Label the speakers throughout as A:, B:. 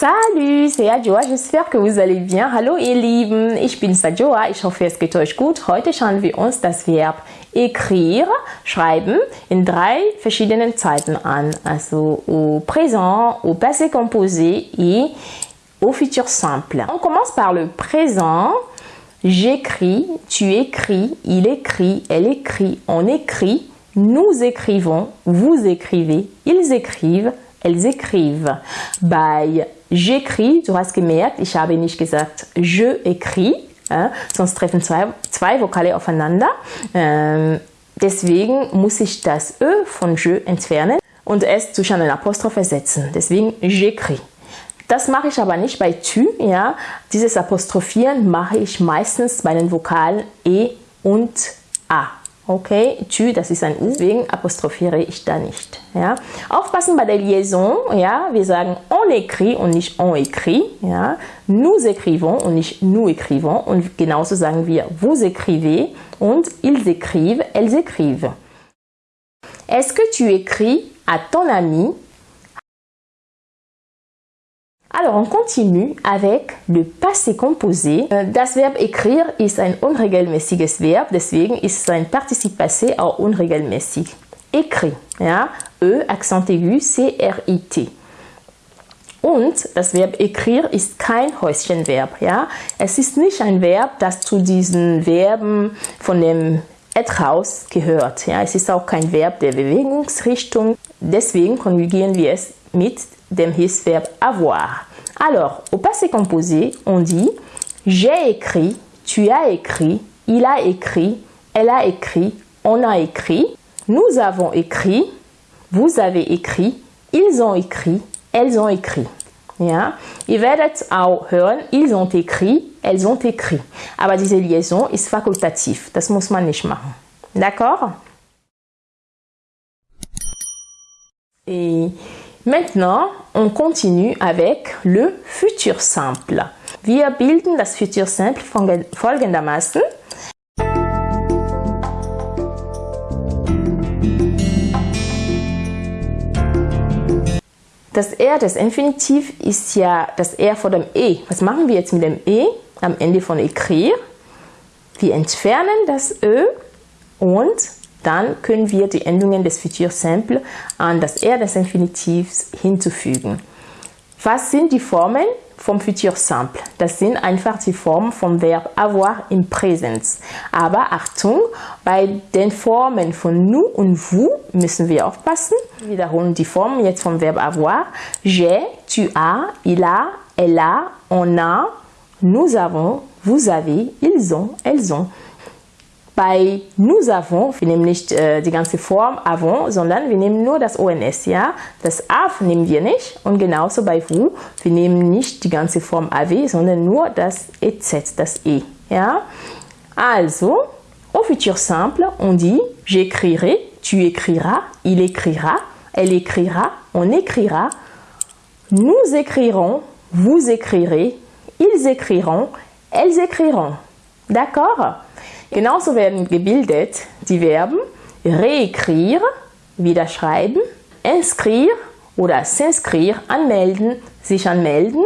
A: Salut, c'est Adjoa, j'espère que vous allez bien. Hallo ihr Lieben, ich bin Adjoa, ich hoffe es geht euch gut. Heute schauen wir uns das Verb écrire, schreiben, in drei verschiedenen Zeiten an. Also au présent, au passé composé et au futur simple. On commence par le présent. J'écris, tu écris, il écrit, elle écrit, on écrit, nous écrivons, vous écrivez, ils écrivent, elles écrivent. Bei j'écris, du hast gemerkt, ich habe nicht gesagt je écris, ja, sonst treffen zwei, zwei Vokale aufeinander. Ähm, deswegen muss ich das Ö von je entfernen und es zwischen einen Apostroph ersetzen. Deswegen j'écris. Das mache ich aber nicht bei tu. Ja. Dieses Apostrophieren mache ich meistens bei den Vokalen E und A. Okay, tu, das ist ein U, deswegen apostrophiere ich da nicht. Ja. Aufpassen bei der Liaison, ja, wir sagen on écrit und nicht on écrit. Nous écrivons und nicht nous écrivons. Und genauso sagen wir vous écrivez und ils écrivent, elles écrivent. Est-ce que tu écris à ton ami alors, on continue avec le passé composé. Das Verb écrire ist ein unregelmäßiges Verb, deswegen ist sein Partizip passé auch unregelmäßig. Écrit, ja, E, Accent aigu, C-R-I-T. Und das Verb écrire ist kein Häuschenverb, ja. Es ist nicht ein Verb, das zu diesen Verben von dem être Haus gehört, ja. Es ist auch kein Verb der Bewegungsrichtung, deswegen konjugieren wir es mit dem avoir. Alors, au passé composé, on dit j'ai écrit, tu as écrit, il a écrit, elle a écrit, on a écrit, nous avons écrit, vous avez écrit, ils ont écrit, elles ont écrit. Ja? Ihr werdet auch hören, ils ont écrit, elles ont écrit. Aber diese Liaison ist fakultativ, das muss man nicht machen. D'accord? Et Maintenant, on continue avec le futur simple. Wir bilden das futur simple folgendermaßen. Das R des Infinitiv ist ja das R vor dem E. Was machen wir jetzt mit dem E am Ende von écrire? Wir entfernen das Ö und dann können wir die Endungen des Futur Simple an das R des Infinitivs hinzufügen. Was sind die Formen vom Futur Simple? Das sind einfach die Formen vom Verb avoir im Präsens. Aber Achtung, bei den Formen von nous und vous müssen wir aufpassen. Wir wiederholen die Formen jetzt vom Verb avoir. J'ai, tu as, il a, elle a, on a, nous avons, vous avez, ils ont, elles ont. Bei nous avons, wir nehmen nicht äh, die ganze Form avons, sondern wir nehmen nur das ONS, ja? Das av nehmen wir nicht und genauso bei vous, wir nehmen nicht die ganze Form AW, sondern nur das EZ, das E, ja? Also, au futur simple, on dit j'écrirai, tu écriras, il écrira, elle écrira, on écrira, nous écrirons, vous écrirez, ils écriront, elles écriront. D'accord? Genauso werden gebildet die Verben réécrire, wieder schreiben, inscrire oder s'inscrire, anmelden, sich anmelden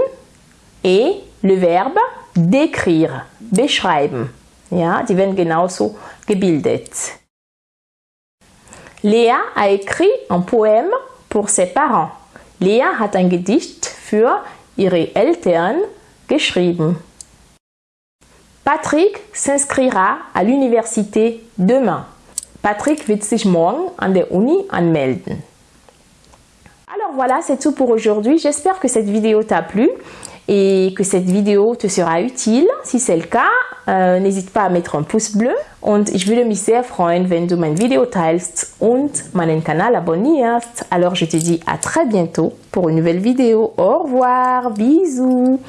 A: et le Verbe décrire, beschreiben. Ja, die werden genauso gebildet. Lea a écrit un poème pour ses parents. Lea hat ein Gedicht für ihre Eltern geschrieben. Patrick s'inscrira à l'université demain. Patrick wird sich morgen an der Uni anmelden. Alors voilà, c'est tout pour aujourd'hui. J'espère que cette vidéo t'a plu et que cette vidéo te sera utile. Si c'est le cas, äh, n'hésite pas à mettre un pouce bleu und ich würde mich sehr freuen, wenn du mein Video teilst und meinen Kanal abonnierst. Alors je te dis à très bientôt pour une nouvelle vidéo. Au revoir, bisous.